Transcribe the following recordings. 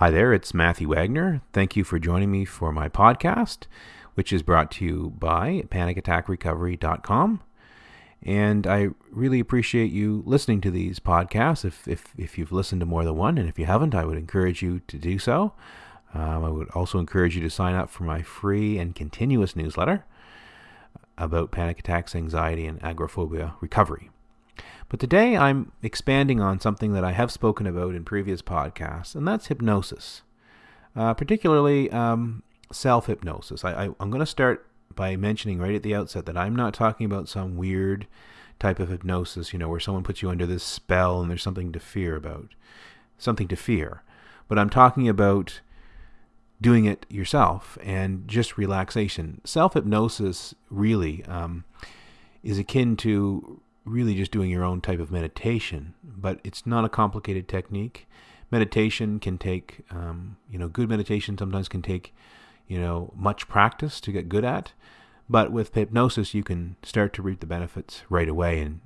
Hi there, it's Matthew Wagner. Thank you for joining me for my podcast, which is brought to you by panicattackrecovery.com. And I really appreciate you listening to these podcasts. If, if, if you've listened to more than one, and if you haven't, I would encourage you to do so. Um, I would also encourage you to sign up for my free and continuous newsletter about panic attacks, anxiety, and agoraphobia recovery. But today I'm expanding on something that I have spoken about in previous podcasts, and that's hypnosis, uh, particularly um, self hypnosis. I, I'm going to start by mentioning right at the outset that I'm not talking about some weird type of hypnosis, you know, where someone puts you under this spell and there's something to fear about, something to fear. But I'm talking about doing it yourself and just relaxation. Self hypnosis really um, is akin to really just doing your own type of meditation, but it's not a complicated technique. Meditation can take, um, you know, good meditation sometimes can take, you know, much practice to get good at. But with hypnosis, you can start to reap the benefits right away and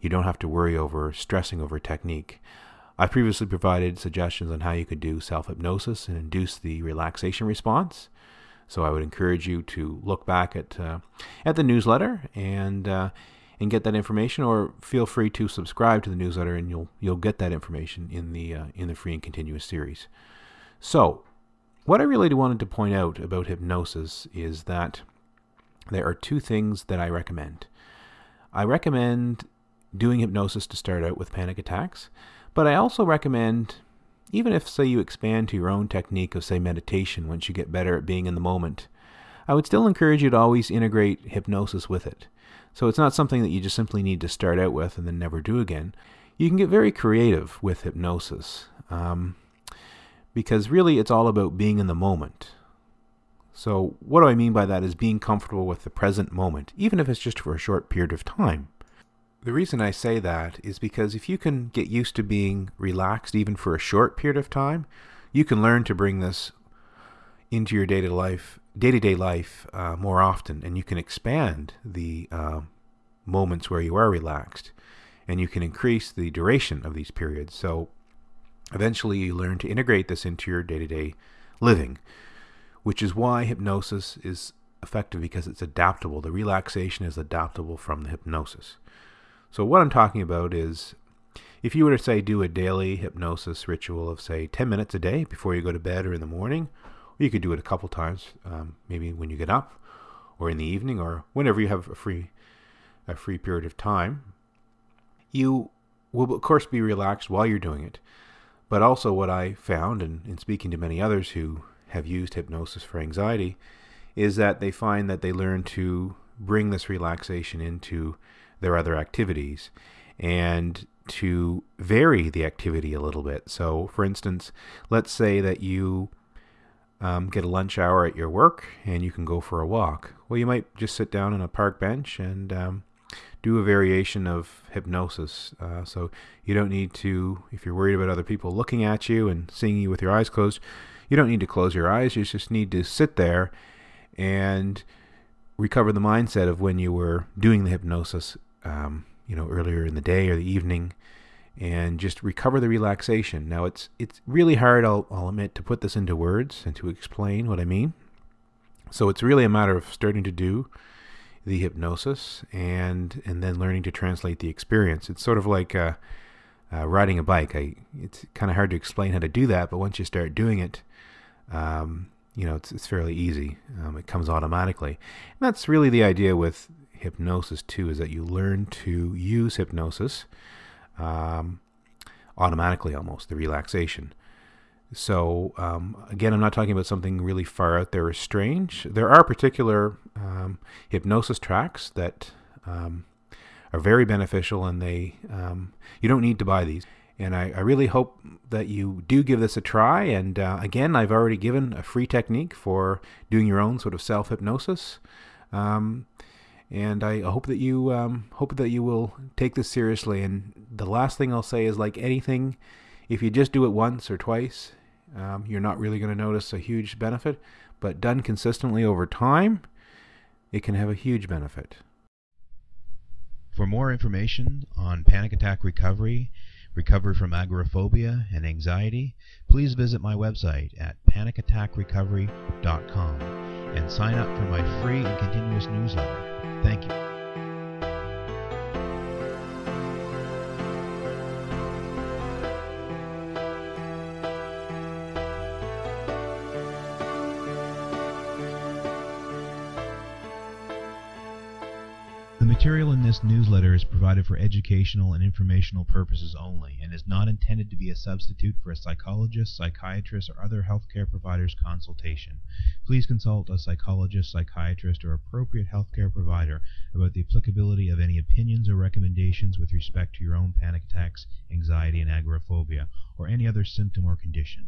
you don't have to worry over stressing over technique. I've previously provided suggestions on how you could do self hypnosis and induce the relaxation response. So I would encourage you to look back at uh, at the newsletter and uh, and get that information, or feel free to subscribe to the newsletter, and you'll you'll get that information in the uh, in the free and continuous series. So, what I really wanted to point out about hypnosis is that there are two things that I recommend. I recommend doing hypnosis to start out with panic attacks, but I also recommend, even if, say, you expand to your own technique of, say, meditation once you get better at being in the moment, I would still encourage you to always integrate hypnosis with it. So it's not something that you just simply need to start out with and then never do again. You can get very creative with hypnosis um, because really it's all about being in the moment. So, what do I mean by that is being comfortable with the present moment, even if it's just for a short period of time. The reason I say that is because if you can get used to being relaxed even for a short period of time, you can learn to bring this into your day-to-day life, day-to-day life uh, more often, and you can expand the uh, moments where you are relaxed, and you can increase the duration of these periods. So eventually, you learn to integrate this into your day-to-day living, which is why hypnosis is effective because it's adaptable. The relaxation is adaptable from the hypnosis. So what I'm talking about is if you were to say do a daily hypnosis ritual of say 10 minutes a day before you go to bed or in the morning you could do it a couple times, um, maybe when you get up, or in the evening, or whenever you have a free a free period of time. You will of course be relaxed while you're doing it, but also what I found, and in speaking to many others who have used hypnosis for anxiety, is that they find that they learn to bring this relaxation into their other activities and to vary the activity a little bit. So, for instance, let's say that you um, get a lunch hour at your work and you can go for a walk. Well, you might just sit down on a park bench and um, do a variation of hypnosis. Uh, so you don't need to, if you're worried about other people looking at you and seeing you with your eyes closed, you don't need to close your eyes. You just need to sit there and recover the mindset of when you were doing the hypnosis, um, you know, earlier in the day or the evening and just recover the relaxation. Now it's it's really hard, I'll, I'll admit, to put this into words and to explain what I mean. So it's really a matter of starting to do the hypnosis and and then learning to translate the experience. It's sort of like uh, uh, riding a bike. I it's kind of hard to explain how to do that, but once you start doing it, um, you know it's it's fairly easy. Um, it comes automatically, and that's really the idea with hypnosis too. Is that you learn to use hypnosis um, automatically almost, the relaxation. So, um, again, I'm not talking about something really far out there or strange. There are particular um, hypnosis tracks that um, are very beneficial, and they um, you don't need to buy these. And I, I, really hope that you do give this a try. And uh, again, I've already given a free technique for doing your own sort of self hypnosis. And I hope that you um, hope that you will take this seriously. And the last thing I'll say is, like anything, if you just do it once or twice, um, you're not really going to notice a huge benefit. But done consistently over time, it can have a huge benefit. For more information on panic attack recovery, recovery from agoraphobia and anxiety, please visit my website at panicattackrecovery.com and sign up for my free and continuous newsletter. Thank you. Material in this newsletter is provided for educational and informational purposes only and is not intended to be a substitute for a psychologist, psychiatrist, or other healthcare provider's consultation. Please consult a psychologist, psychiatrist, or appropriate healthcare provider about the applicability of any opinions or recommendations with respect to your own panic attacks, anxiety, and agoraphobia, or any other symptom or condition.